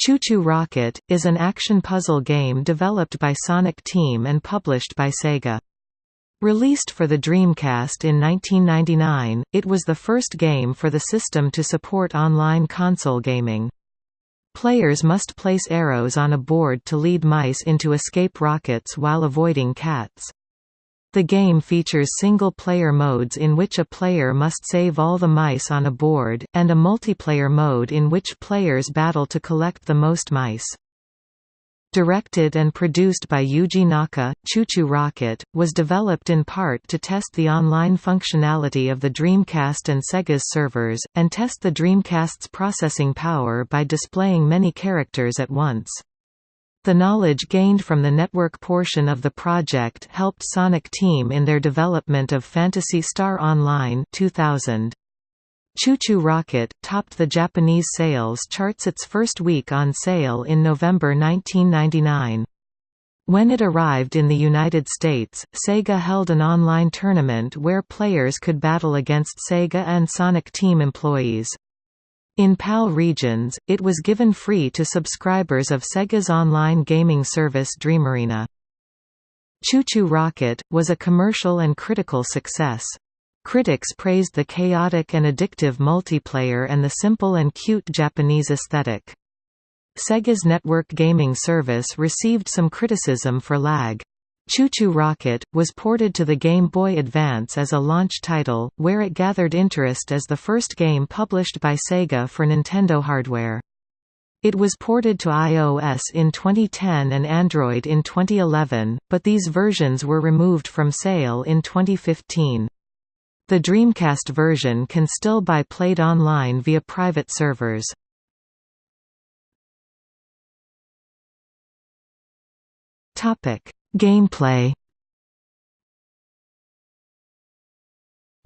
ChuChu Rocket, is an action puzzle game developed by Sonic Team and published by Sega. Released for the Dreamcast in 1999, it was the first game for the system to support online console gaming. Players must place arrows on a board to lead mice into escape rockets while avoiding cats. The game features single-player modes in which a player must save all the mice on a board, and a multiplayer mode in which players battle to collect the most mice. Directed and produced by Yuji Naka, ChuChu Rocket, was developed in part to test the online functionality of the Dreamcast and Sega's servers, and test the Dreamcast's processing power by displaying many characters at once. The knowledge gained from the network portion of the project helped Sonic Team in their development of Phantasy Star Online 2000. ChuChu Rocket, topped the Japanese sales charts its first week on sale in November 1999. When it arrived in the United States, Sega held an online tournament where players could battle against Sega and Sonic Team employees. In PAL regions, it was given free to subscribers of Sega's online gaming service Dreamarena. ChuChu Rocket, was a commercial and critical success. Critics praised the chaotic and addictive multiplayer and the simple and cute Japanese aesthetic. Sega's network gaming service received some criticism for lag. ChuChu Rocket, was ported to the Game Boy Advance as a launch title, where it gathered interest as the first game published by Sega for Nintendo hardware. It was ported to iOS in 2010 and Android in 2011, but these versions were removed from sale in 2015. The Dreamcast version can still be played online via private servers. Topic Gameplay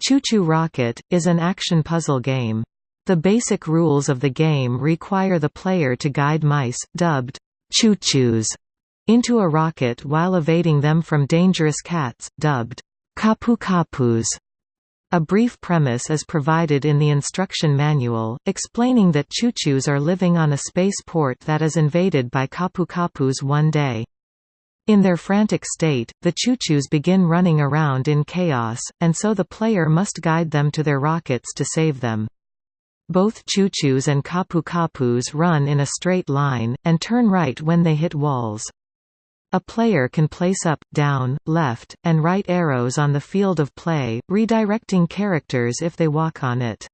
ChuChu Rocket, is an action puzzle game. The basic rules of the game require the player to guide mice, dubbed ChuChus, into a rocket while evading them from dangerous cats, dubbed Kapu Kapus. A brief premise is provided in the instruction manual, explaining that ChuChus are living on a spaceport that is invaded by Kapu Kapus one day. In their frantic state, the choo-choos begin running around in chaos, and so the player must guide them to their rockets to save them. Both choo-choos and Kapu Kapus run in a straight line, and turn right when they hit walls. A player can place up, down, left, and right arrows on the field of play, redirecting characters if they walk on it.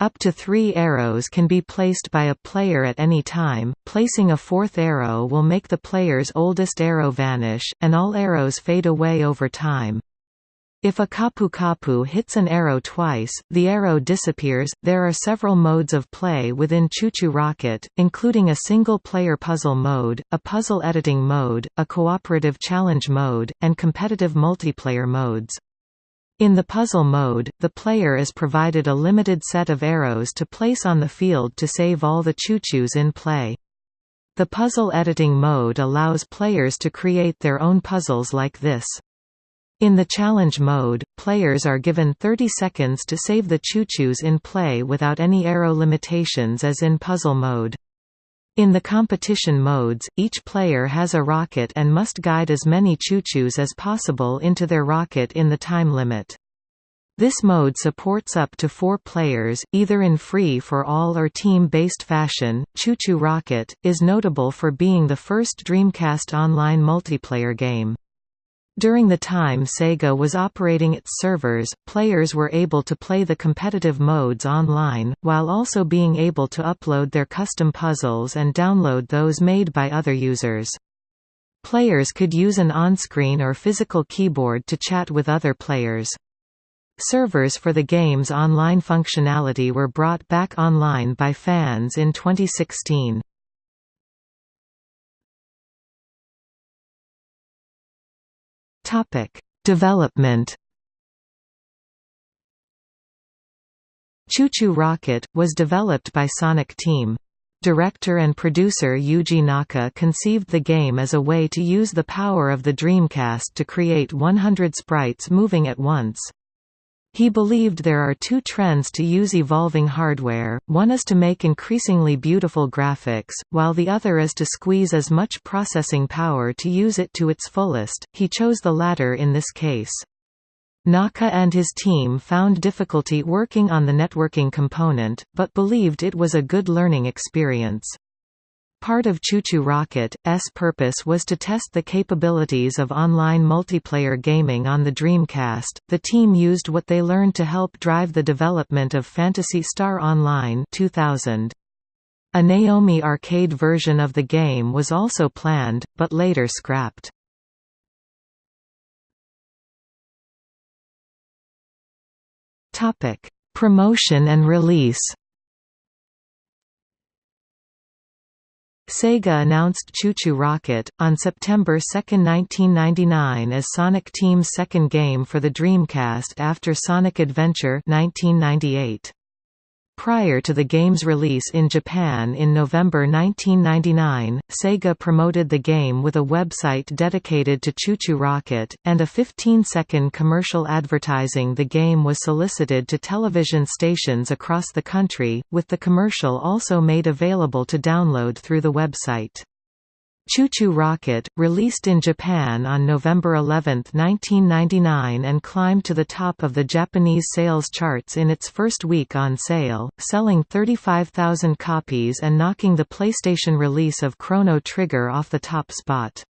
Up to three arrows can be placed by a player at any time, placing a fourth arrow will make the player's oldest arrow vanish, and all arrows fade away over time. If a Kapu Kapu hits an arrow twice, the arrow disappears. There are several modes of play within ChuChu Rocket, including a single-player puzzle mode, a puzzle editing mode, a cooperative challenge mode, and competitive multiplayer modes. In the puzzle mode, the player is provided a limited set of arrows to place on the field to save all the choo-choos in play. The puzzle editing mode allows players to create their own puzzles like this. In the challenge mode, players are given 30 seconds to save the choo-choos in play without any arrow limitations as in puzzle mode. In the competition modes, each player has a rocket and must guide as many ChuChus as possible into their rocket in the time limit. This mode supports up to four players, either in free-for-all or team-based fashion. ChuChu Rocket is notable for being the first Dreamcast online multiplayer game. During the time Sega was operating its servers, players were able to play the competitive modes online, while also being able to upload their custom puzzles and download those made by other users. Players could use an on-screen or physical keyboard to chat with other players. Servers for the game's online functionality were brought back online by fans in 2016. Topic: Development. ChuChu Rocket was developed by Sonic Team. Director and producer Yuji Naka conceived the game as a way to use the power of the Dreamcast to create 100 sprites moving at once. He believed there are two trends to use evolving hardware, one is to make increasingly beautiful graphics, while the other is to squeeze as much processing power to use it to its fullest, he chose the latter in this case. Naka and his team found difficulty working on the networking component, but believed it was a good learning experience. Part of ChuChu Rocket's purpose was to test the capabilities of online multiplayer gaming on the Dreamcast. The team used what they learned to help drive the development of Phantasy Star Online 2000. A Naomi arcade version of the game was also planned, but later scrapped. Promotion and release. Sega announced ChuChu Rocket, on September 2, 1999 as Sonic Team's second game for the Dreamcast after Sonic Adventure 1998. Prior to the game's release in Japan in November 1999, Sega promoted the game with a website dedicated to ChuChu Rocket, and a 15-second commercial advertising the game was solicited to television stations across the country, with the commercial also made available to download through the website. ChuChu Rocket, released in Japan on November 11, 1999 and climbed to the top of the Japanese sales charts in its first week on sale, selling 35,000 copies and knocking the PlayStation release of Chrono Trigger off the top spot.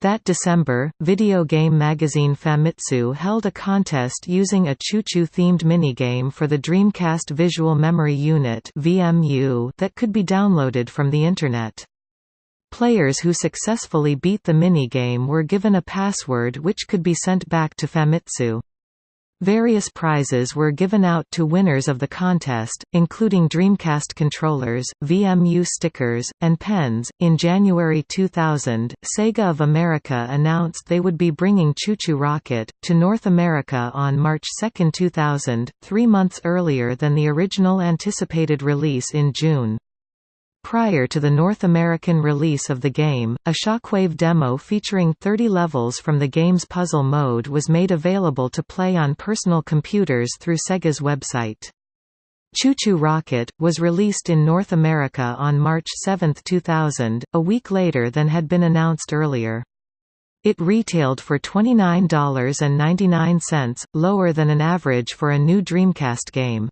That December, video game magazine Famitsu held a contest using a ChuChu themed minigame for the Dreamcast Visual Memory Unit that could be downloaded from the Internet. Players who successfully beat the minigame were given a password which could be sent back to Famitsu. Various prizes were given out to winners of the contest, including Dreamcast controllers, VMU stickers, and pens. In January 2000, Sega of America announced they would be bringing ChuChu Rocket to North America on March 2, 2000, three months earlier than the original anticipated release in June. Prior to the North American release of the game, a Shockwave demo featuring 30 levels from the game's puzzle mode was made available to play on personal computers through Sega's website. ChuChu Rocket, was released in North America on March 7, 2000, a week later than had been announced earlier. It retailed for $29.99, lower than an average for a new Dreamcast game.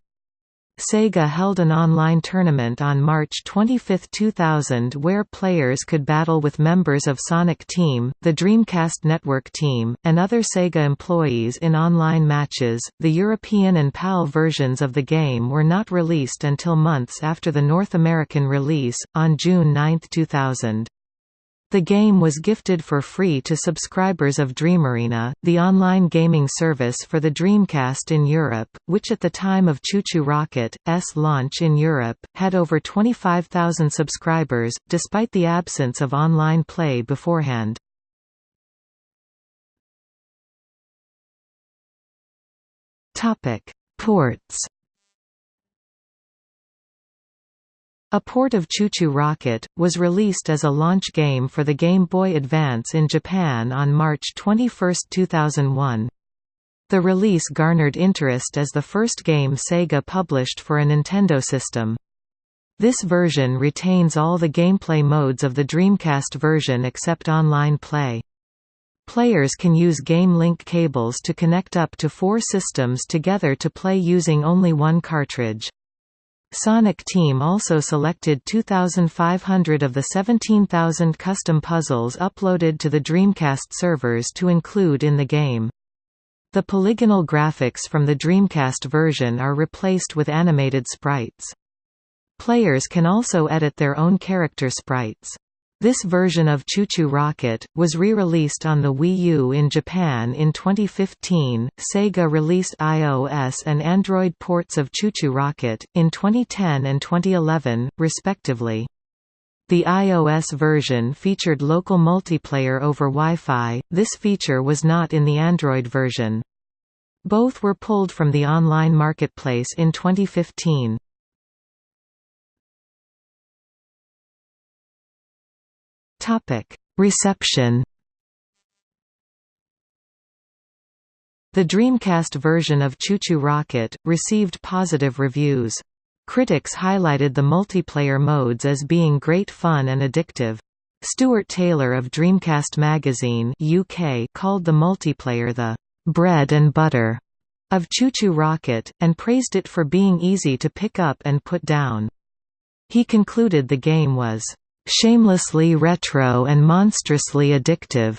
Sega held an online tournament on March 25, 2000 where players could battle with members of Sonic Team, the Dreamcast Network team, and other Sega employees in online matches. The European and PAL versions of the game were not released until months after the North American release, on June 9, 2000. The game was gifted for free to subscribers of DreamArena, the online gaming service for the Dreamcast in Europe, which at the time of ChuChu Rocket's launch in Europe, had over 25,000 subscribers, despite the absence of online play beforehand. Ports A port of ChuChu Rocket, was released as a launch game for the Game Boy Advance in Japan on March 21, 2001. The release garnered interest as the first game Sega published for a Nintendo system. This version retains all the gameplay modes of the Dreamcast version except online play. Players can use game link cables to connect up to four systems together to play using only one cartridge. Sonic Team also selected 2,500 of the 17,000 custom puzzles uploaded to the Dreamcast servers to include in the game. The polygonal graphics from the Dreamcast version are replaced with animated sprites. Players can also edit their own character sprites. This version of ChuChu Rocket, was re-released on the Wii U in Japan in 2015. Sega released iOS and Android ports of ChuChu Rocket, in 2010 and 2011, respectively. The iOS version featured local multiplayer over Wi-Fi, this feature was not in the Android version. Both were pulled from the online marketplace in 2015. Reception. The Dreamcast version of ChuChu Rocket, received positive reviews. Critics highlighted the multiplayer modes as being great fun and addictive. Stuart Taylor of Dreamcast magazine UK called the multiplayer the bread and butter of ChuChu Rocket, and praised it for being easy to pick up and put down. He concluded the game was shamelessly retro and monstrously addictive.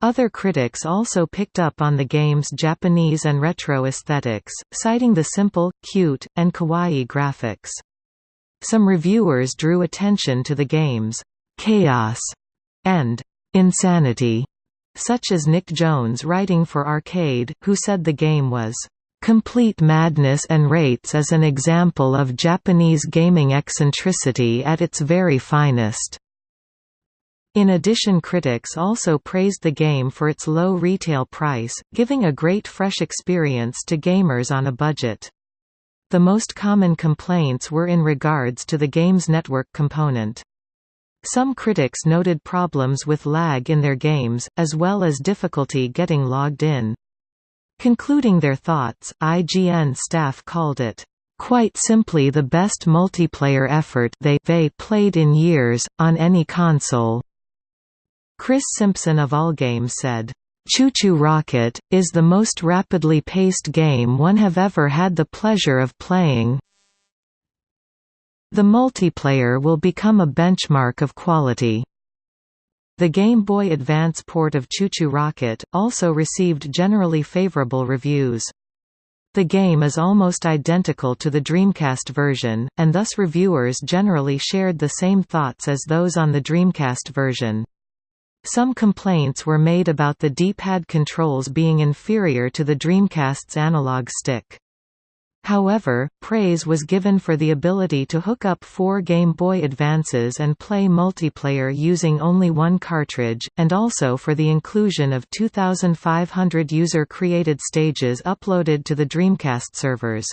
Other critics also picked up on the game's Japanese and retro aesthetics, citing the simple, cute, and kawaii graphics. Some reviewers drew attention to the game's chaos and insanity, such as Nick Jones writing for Arcade, who said the game was complete madness and rates as an example of Japanese gaming eccentricity at its very finest. In addition critics also praised the game for its low retail price, giving a great fresh experience to gamers on a budget. The most common complaints were in regards to the game's network component. Some critics noted problems with lag in their games, as well as difficulty getting logged in. Concluding their thoughts, IGN staff called it, "...quite simply the best multiplayer effort they, they played in years, on any console." Chris Simpson of Allgame said, ChuChu Rocket, is the most rapidly paced game one have ever had the pleasure of playing. The multiplayer will become a benchmark of quality. The Game Boy Advance port of ChuChu Rocket, also received generally favorable reviews. The game is almost identical to the Dreamcast version, and thus reviewers generally shared the same thoughts as those on the Dreamcast version. Some complaints were made about the D-pad controls being inferior to the Dreamcast's analog stick. However, praise was given for the ability to hook up four Game Boy Advances and play multiplayer using only one cartridge, and also for the inclusion of 2,500 user-created stages uploaded to the Dreamcast servers.